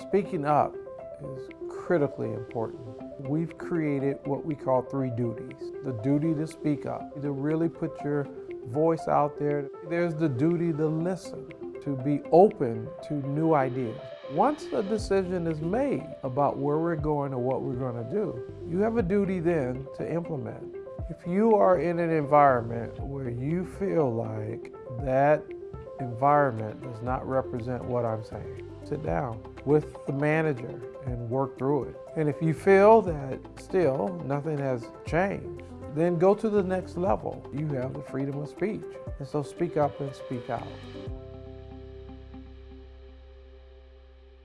Speaking up is critically important. We've created what we call three duties. The duty to speak up, to really put your voice out there. There's the duty to listen, to be open to new ideas. Once a decision is made about where we're going or what we're going to do, you have a duty then to implement. If you are in an environment where you feel like that environment does not represent what I'm saying, sit down with the manager and work through it. And if you feel that still nothing has changed, then go to the next level. You have the freedom of speech. And so speak up and speak out.